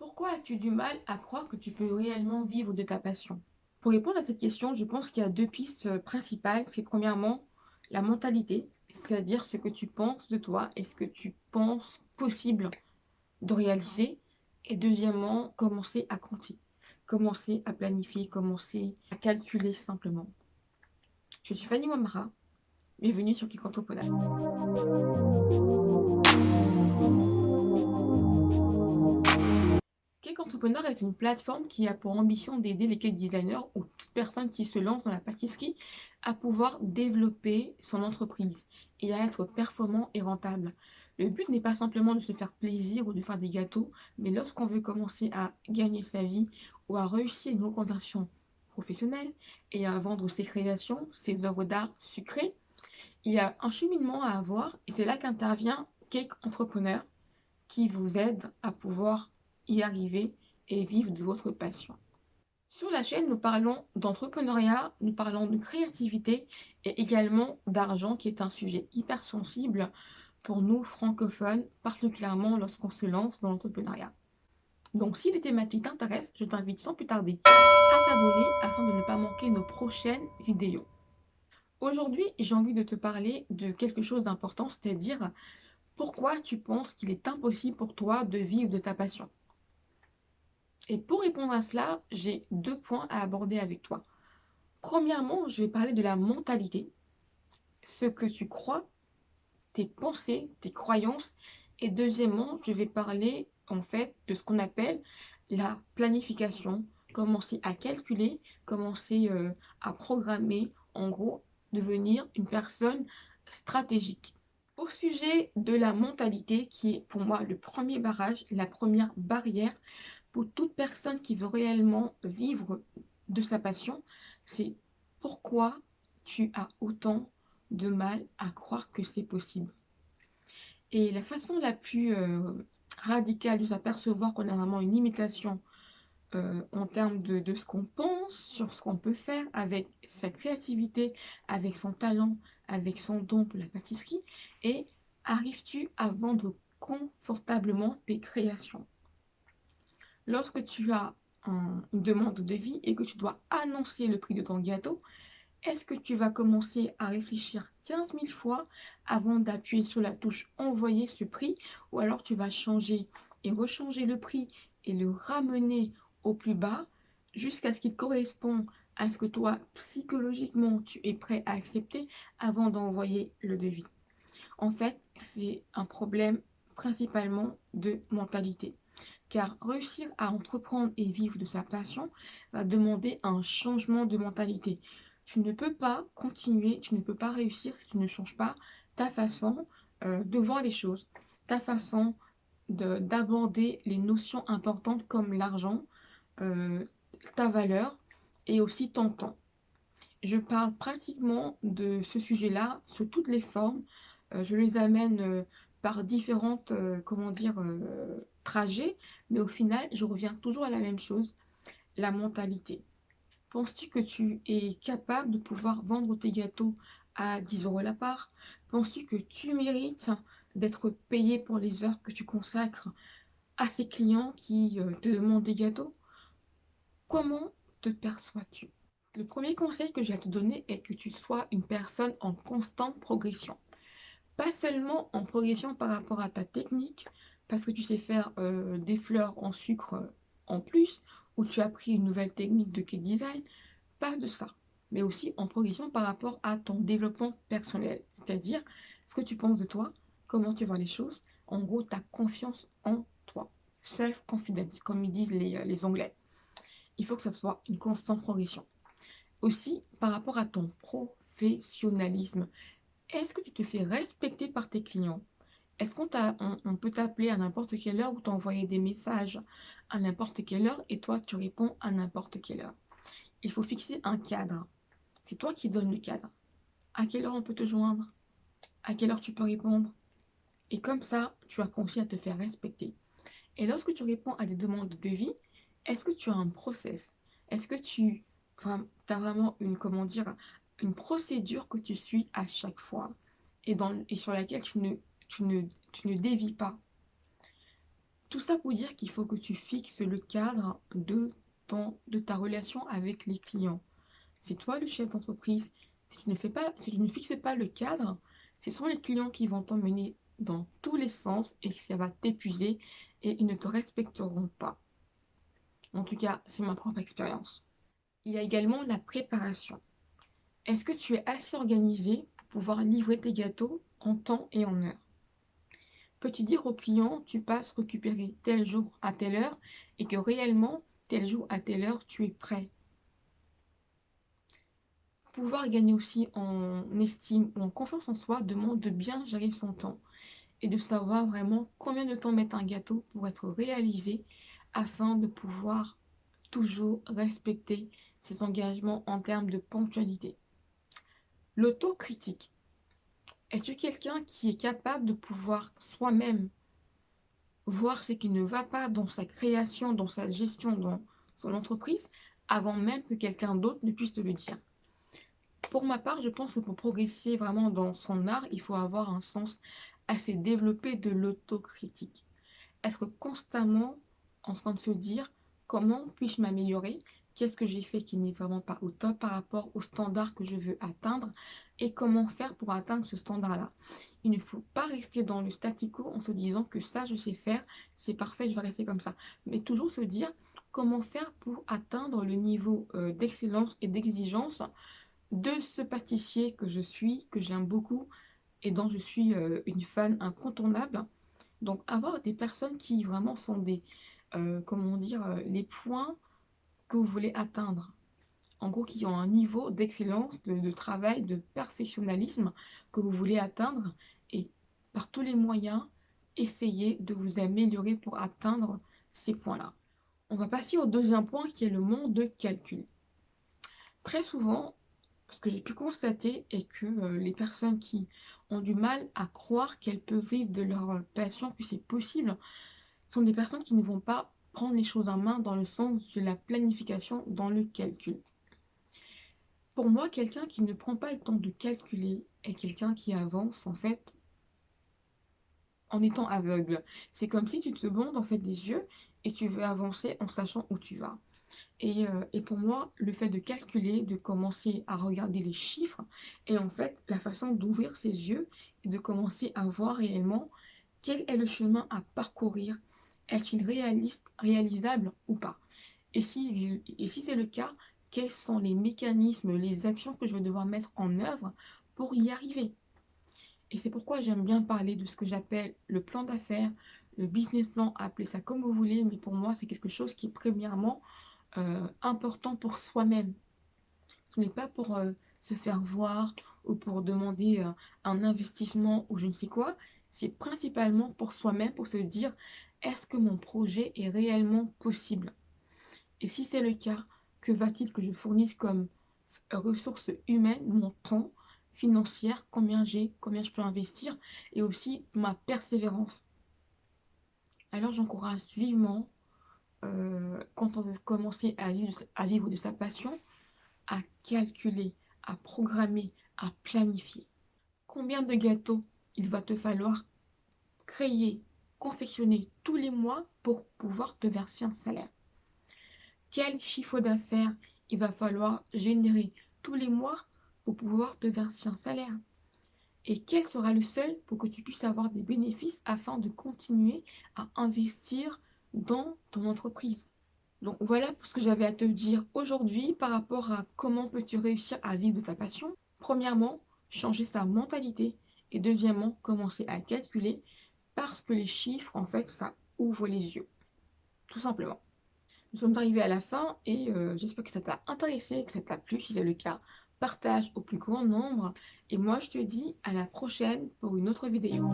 Pourquoi as-tu du mal à croire que tu peux réellement vivre de ta passion? Pour répondre à cette question, je pense qu'il y a deux pistes euh, principales. C'est premièrement la mentalité, c'est-à-dire ce que tu penses de toi et ce que tu penses possible de réaliser. Et deuxièmement, commencer à compter, commencer à planifier, commencer à calculer simplement. Je suis Fanny Wamara, bienvenue sur Kik Entrepreneur. Entrepreneur est une plateforme qui a pour ambition d'aider les cake designers ou toute personne qui se lance dans la pâtisserie à pouvoir développer son entreprise et à être performant et rentable. Le but n'est pas simplement de se faire plaisir ou de faire des gâteaux, mais lorsqu'on veut commencer à gagner sa vie ou à réussir une reconversion professionnelle et à vendre ses créations, ses œuvres d'art sucrées, il y a un cheminement à avoir et c'est là qu'intervient Cake Entrepreneur qui vous aide à pouvoir y arriver et vivre de votre passion. Sur la chaîne, nous parlons d'entrepreneuriat, nous parlons de créativité et également d'argent qui est un sujet hyper sensible pour nous francophones, particulièrement lorsqu'on se lance dans l'entrepreneuriat. Donc si les thématiques t'intéressent, je t'invite sans plus tarder à t'abonner afin de ne pas manquer nos prochaines vidéos. Aujourd'hui, j'ai envie de te parler de quelque chose d'important, c'est-à-dire pourquoi tu penses qu'il est impossible pour toi de vivre de ta passion. Et pour répondre à cela, j'ai deux points à aborder avec toi. Premièrement, je vais parler de la mentalité, ce que tu crois, tes pensées, tes croyances. Et deuxièmement, je vais parler en fait de ce qu'on appelle la planification, commencer à calculer, commencer euh, à programmer, en gros, devenir une personne stratégique. Au sujet de la mentalité, qui est pour moi le premier barrage, la première barrière, pour toute personne qui veut réellement vivre de sa passion, c'est pourquoi tu as autant de mal à croire que c'est possible. Et la façon la plus euh, radicale de s'apercevoir qu'on a vraiment une limitation euh, en termes de, ce qu'on pense, sur ce qu'on peut faire avec sa créativité, avec son talent, avec son don pour la pâtisserie, et arrives-tu à vendre confortablement tes créations? Lorsque tu as une demande de devis et que tu dois annoncer le prix de ton gâteau, est-ce que tu vas commencer à réfléchir 15 000 fois avant d'appuyer sur la touche envoyer ce prix ou alors tu vas changer et rechanger le prix et le ramener au plus bas jusqu'à ce qu'il corresponde à ce que toi psychologiquement tu es prêt à accepter avant d'envoyer le devis? En fait, c'est un problème principalement de mentalité car réussir à entreprendre et vivre de sa passion va demander un changement de mentalité. Tu ne peux pas continuer, tu ne peux pas réussir si tu ne changes pas ta façon euh, de voir les choses, ta façon d'aborder les notions importantes comme l'argent, euh, ta valeur et aussi ton temps. Je parle pratiquement de ce sujet-là sous toutes les formes. Euh, je les amène par différentes, comment dire, trajet, mais au final, je reviens toujours à la même chose, la mentalité. Penses-tu que tu es capable de pouvoir vendre tes gâteaux à 10 euros la part? Penses-tu que tu mérites d'être payé pour les heures que tu consacres à ces clients qui euh, te demandent des gâteaux? Comment te perçois-tu? Le premier conseil que j'ai à te donner est que tu sois une personne en constante progression. Pas seulement en progression par rapport à ta technique, parce que tu sais faire euh, des fleurs en sucre euh, en plus, ou tu as appris une nouvelle technique de cake design, pas de ça. Mais aussi en progression par rapport à ton développement personnel. C'est-à-dire ce que tu penses de toi, comment tu vois les choses. En gros, ta confiance en toi. Self-confidence, comme ils disent les, euh, les Anglais. Il faut que ça soit une constante progression. Aussi, par rapport à ton professionnalisme, est-ce que tu te fais respecter par tes clients? Est-ce qu'on on, peut t'appeler à n'importe quelle heure ou t'envoyer des messages à n'importe quelle heure et toi tu réponds à n'importe quelle heure? Il faut fixer un cadre. C'est toi qui donnes le cadre. À quelle heure on peut te joindre? À quelle heure tu peux répondre? Et comme ça, tu apprends aussi à te faire respecter. Et lorsque tu réponds à des demandes de vie, est-ce que tu as un process? Est-ce que tu as vraiment une, procédure que tu suis à chaque fois et sur laquelle tu ne tu ne, tu dévis pas. Tout ça pour dire qu'il faut que tu fixes le cadre de, ta relation avec les clients. C'est toi le chef d'entreprise. Si, tu ne pas, si tu ne fixes pas le cadre, ce sont les clients qui vont t'emmener dans tous les sens et ça va t'épuiser et ils ne te respecteront pas. En tout cas, c'est ma propre expérience. Il y a également la préparation. Est-ce que tu es assez organisé pour pouvoir livrer tes gâteaux en temps et en heure? Peux-tu dire au client, tu passes récupérer tel jour à telle heure et que réellement, tel jour à telle heure, tu es prêt? Pouvoir gagner aussi en estime ou en confiance en soi demande de bien gérer son temps et de savoir vraiment combien de temps mettre un gâteau pour être réalisé afin de pouvoir toujours respecter ses engagements en termes de ponctualité. L'autocritique. Es-tu quelqu'un qui est capable de pouvoir soi-même voir ce qui ne va pas dans sa création, dans sa gestion, dans son entreprise, avant même que quelqu'un d'autre ne puisse te le dire? Pour ma part, je pense que pour progresser vraiment dans son art, il faut avoir un sens assez développé de l'autocritique. Être constamment en train de se dire comment puis-je m'améliorer? Qu'est-ce que j'ai fait qui n'est vraiment pas au top par rapport au standard que je veux atteindre? Et comment faire pour atteindre ce standard-là. Il ne faut pas rester dans le statu quo en se disant que ça, je sais faire, c'est parfait, je vais rester comme ça. Mais toujours se dire comment faire pour atteindre le niveau euh, d'excellence et d'exigence de ce pâtissier que je suis, que j'aime beaucoup et dont je suis euh, une fan incontournable. Donc avoir des personnes qui vraiment sont des, euh, comment dire, les points que vous voulez atteindre. En gros, qui ont un niveau d'excellence, de, travail, de perfectionnalisme que vous voulez atteindre. Et par tous les moyens, essayez de vous améliorer pour atteindre ces points-là. On va passer au deuxième point qui est le monde de calcul. Très souvent, ce que j'ai pu constater est que euh, les personnes qui ont du mal à croire qu'elles peuvent vivre de leur passion, que c'est possible, sont des personnes qui ne vont pas prendre les choses en main dans le sens de la planification, dans le calcul. Pour moi, quelqu'un qui ne prend pas le temps de calculer est quelqu'un qui avance en fait en étant aveugle. C'est comme si tu te bandes en fait des yeux et tu veux avancer en sachant où tu vas. Et, euh, pour moi, le fait de calculer, de commencer à regarder les chiffres, est en fait la façon d'ouvrir ses yeux et de commencer à voir réellement quel est le chemin à parcourir est-il réaliste, réalisable ou pas? Et si c'est le cas, quels sont les mécanismes, les actions que je vais devoir mettre en œuvre pour y arriver. Et c'est pourquoi j'aime bien parler de ce que j'appelle le plan d'affaires, le business plan, appelez ça comme vous voulez, mais pour moi c'est quelque chose qui est premièrement euh, important pour soi-même. Ce n'est pas pour euh, se faire voir ou pour demander euh, un investissement ou je ne sais quoi, c'est principalement pour soi-même, pour se dire est-ce que mon projet est réellement possible? Et si c'est le cas, que va-t-il que je fournisse comme ressources humaines, mon temps, financière, combien j'ai, combien je peux investir, et aussi ma persévérance. Alors j'encourage vivement, euh, quand on veut commencer à vivre, à vivre de sa passion, à calculer, à programmer, à planifier. Combien de gâteaux il va te falloir créer, confectionner tous les mois pour pouvoir te verser un salaire? Quel chiffre d'affaires il va falloir générer tous les mois pour pouvoir te verser un salaire? Et quel sera le seul pour que tu puisses avoir des bénéfices afin de continuer à investir dans ton entreprise? Donc voilà ce que j'avais à te dire aujourd'hui par rapport à comment peux-tu réussir à vivre de ta passion? Premièrement, changer sa mentalité et deuxièmement, commencer à calculer parce que les chiffres, en fait, ça ouvre les yeux. Tout simplement. Nous sommes arrivés à la fin et euh, j'espère que ça t'a intéressé, que ça t'a plu. Si c'est le cas, partage au plus grand nombre. Et moi, je te dis à la prochaine pour une autre vidéo.